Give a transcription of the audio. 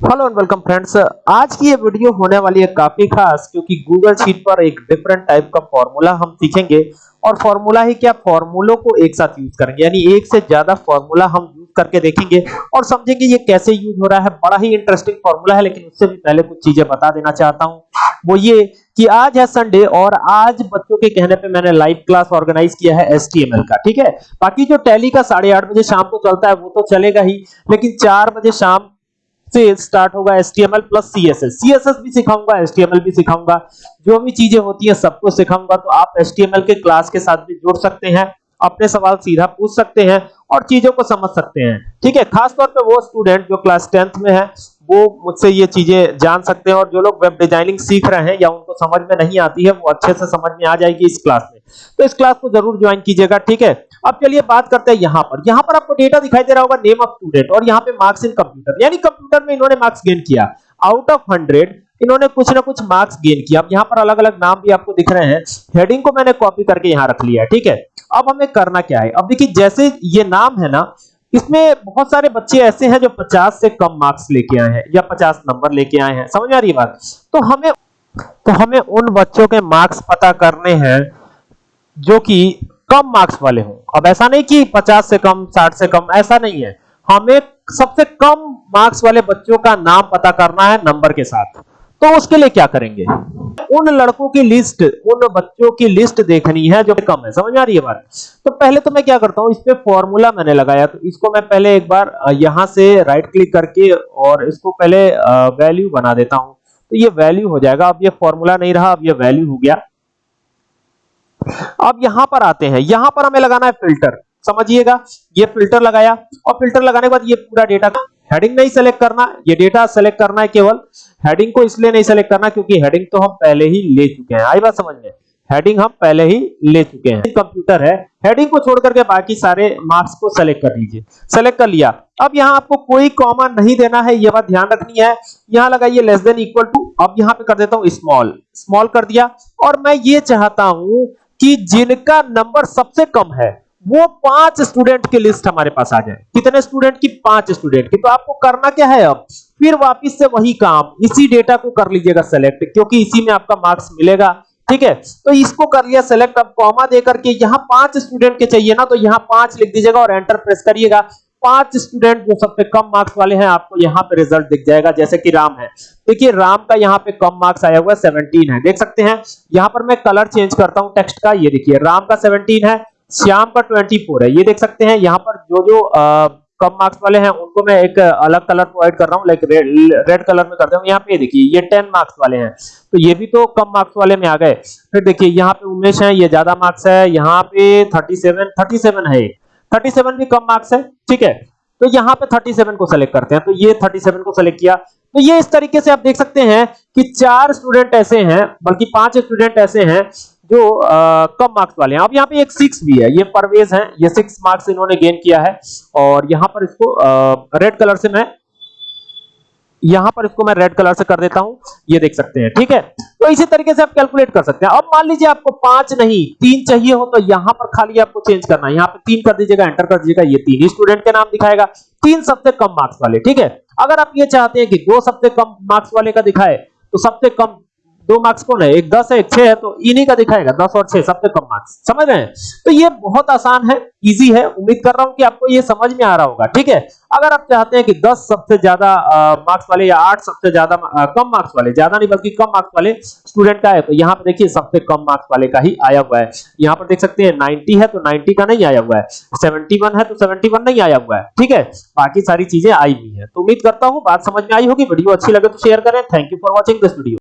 Hello and welcome friends आज की ये वीडियो होने वाली है काफ़ी खास, क्योंकि गूगल शीट पर एक डिफरेंट टाइप का फॉर्मूला हम सीखेंगे। और फॉर्मूला ही क्या? फॉर्मूलों को एक साथ यूज़ करेंगे। यानी एक से ज़्यादा फॉर्मूला हम यूज़ करके देखेंगे और समझेंगे ये कैसे यूज़ हो रहा है। बड़ा ही इंटरेस्टिंग फॉर्मूला है, लेकिन उससे भी पहले कुछ चीज़ें बता देना चाहता हूँ। वो ये कि आज है संडे और आज बच्चों के कहने पे मैंने लाइव क्लास ऑर्गेनाइज किया है एसटीएमएल का, ठीक है? बाकी जो टैली का साढ़े आठ बजे शाम को चलता है, वो तो चलेगा ही, लेकिन चार बजे शाम से स्टार्ट होगा HTML प्लस CSS CSS भी सिखाऊँगा HTML भी सिखाऊँगा। जो भी चीज़ें होती हैं सबको सिखाऊँगा तो आप HTML के क्लास के साथ भी जुड़ सकते हैं, अपने सवाल सीधा पूछ सकते हैं और चीज़ों को समझ सकते हैं। ठीक है, खासतौर पे वो स्टूडेंट जो क्लास टेंथ में है वो मुझसे ये चीज़ें जान सकते हैं और जो लोग वेब डिज़ाइनिंग सीख रहे हैं या उनको समझ में नहीं आती है, वो अच्छे से समझ में आ जाएगी इस क्लास में। तो इस क्लास को ज़रूर ज्वाइन कीजिएगा, ठीक है? अब चलिए बात करते हैं यहाँ पर। यहाँ पर आपको डेटा दिखाई दे रहा होगा नेम ऑफ़ स्टूडेंट और यहाँ पे मार्क्स इन कंप्यूटर यानी कंप्यूटर में इन्होंने मार्क्स गेन किया। आउट ऑफ़ 100 इन्होंने कुछ ना कुछ मार्क्स गेन किया। अब यहाँ पर अलग-अलग नाम भी आपको दिख रहे हैं। हेडिंग को मैंने कॉपी करके यहाँ रख लिया ठीक है? अब हमें करना क्या है? अब देखिए, जैसे ये नाम है ना इसमें बहुत सारे बच्चे ऐसे हैं जो 50 से कम मार्क्स लेके आए हैं या 50 नंबर लेके आए हैं। समझ आ रही बात? तो हमें तो हमें उन बच्चों के मार्क्स पता करने हैं जो कि कम मार्क्स वाले हों। अब ऐसा नहीं कि 50 से कम 60 से कम, ऐसा नहीं है। हमें सबसे कम मार्क्स वाले बच्चों का नाम पता करना है नंबर के साथ। तो उसके लिए क्या करेंगे? उन लड़कों की लिस्ट उन बच्चों की लिस्ट देखनी है जो कम है। समझ आ रही है बात? तो पहले तो मैं क्या करता हूँ, इस पे फॉर्मूला मैंने लगाया। तो इसको मैं पहले एक बार यहाँ से राइट क्लिक करके और इसको पहले वैल्यू बना देता हूँ। तो ये वैल्यू हो जाएगा। अब ये फॉर्मूला नहीं रहा, अब ये वैल्यू हो गया। अब यहाँ पर आते हैं। यहाँ पर हमें लगाना है फ़िल्टर समझिएगा? ये फ़िल्टर लगाया और फ़िल्टर लगाने के बाद ये पूरा डेटा हेडिंग नहीं सेलेक्ट करना, ये डेटा सेलेक्ट करना है केवल। हेडिंग को इसलिए नहीं सेलेक्ट करना क्योंकि हेडिंग तो हम पहले ही ले चुके हैं। आई बात समझ में? हेडिंग हम पहले ही ले चुके हैं। कंप्यूटर है। हेडिंग को छोड़ करके बाकी सारे मार्क्स को सेलेक्ट कर लीजिए सेलेक्ट कर लिया। अब यहाँ आपको कोई कॉमा नहीं देना है, ये बात ध्यान रखनी है। यहाँ लगाइए लेस देन इक्वल टू अब यहाँ पे कर देता हूँ स्मॉल स्मॉल कर दिया। और मैं ये चाहता हूँ कि जिनका नंबर सबसे कम है वो पाँच स्टूडेंट की लिस्ट हमारे पास आ जाए। कितने स्टूडेंट की? पाँच स्टूडेंट की। तो आपको करना क्या है अब? फिर वापस से वही काम। इसी डेटा को कर लीजिएगा सेलेक्ट क्योंकि इसी में आपका मार्क्स मिलेगा। ठीक है? तो इसको कर लिया सेलेक्ट अब कॉमा देकर के यहाँ पाँच स्टूडेंट के चाहिए ना तो यहाँ पाँच लिख दीजिएगा और एंटर प्रेस करिएगा। पाँच स्टूडेंट जो सबसे कम मार्क्स वाले हैं, आपको यहाँ पे रिज़ल्ट दिख जाएगा, जैसे कि राम है। देखिए, राम का यहाँ पे कम मार्क्स आया हुआ है 17 है। देख सकते हैं? यहाँ पर मैं कलर चेंज करता हूँ टेक्स्ट का। ये देखिए, राम का 17 है। श्याम का 24 है। ये देख सकते हैं यहाँ पर जो जो आ, कम मार्क्स वाले हैं उनको मैं एक अलग कलर प्रोवाइड कर रहा हूँ लाइक रेड कलर में करता हूँ। यहाँ पे देखिए ये 10 मार्क्स वाले हैं। तो ये भी तो कम मार्क्स वाले में आ गए। फिर देखिए यहाँ पे उमेश है ये ज़्यादा मार्क्स है। यहाँ पे 37 37 है 37 भी कम मार्क्स है ठीक है? तो यहाँ पे 37 को सेलेक्ट करते हैं। तो ये 37 को सेलेक्ट किया। तो ये इस तरीके से आप देख सकते हैं कि चार स्टूडेंट ऐसे हैं बल्कि पाँच स्टूडेंट ऐसे हैं जो आ, कम मार्क्स वाले हैं। अब यहाँ पे एक सिक्स भी है। ये परवेज है। ये सिक्स मार्क्स इन्होंने गेन किया है। और यहाँ पर इसको आ, रेड कलर से मैं यहाँ पर इसको मैं रेड कलर से कर देता हूँ। ये देख सकते हैं। ठीक है? तो इसी तरीके से आप कैलकुलेट कर सकते हैं। अब मान लीजिए आपको पाँच नहीं तीन चाहिए हो तो यहाँ पर खाली आपको चेंज करना है। यहाँ पे तीन कर दीजिएगा एंटर कर दीजिएगा। ये तीन ही स्टूडेंट के नाम दिखाएगा। तीन सबसे कम मार्क्स वाले। ठीक है? अगर आप ये चाहते हैं कि दो सबसे कम मार्क्स वाले का दिखाए तो सबसे कम दो मार्क्स कौन है? एक दस है, एक छह है तो इन्हीं का दिखाएगा, दस और छह, सबसे कम मार्क्स समझ रहे हैं? तो ये बहुत आसान है इजी है। उम्मीद कर रहा हूँ कि आपको ये समझ में आ रहा होगा, ठीक है? अगर आप चाहते हैं कि दस सबसे ज़्यादा मार्क्स वाले या आठ सबसे ज़्यादा कम मार्क्स वाले, ज़्यादा नहीं बल्कि कम मार्क्स वाले स्टूडेंट का है तो यहाँ पर देखिए सबसे कम मार्क्स वाले का ही आया हुआ है। यहाँ पर देख सकते हैं नाइनटी है तो नाइनटी का नहीं आया हुआ है। सेवेंटी है तो सेवेंटी नहीं आया हुआ है, ठीक है? बाकी सारी चीज़ें आई हुई है। तो उम्मीद करता हूँ बात समझ में आई होगी, वीडियो अच्छी लगे तो शेयर करें। Thank you for watching this video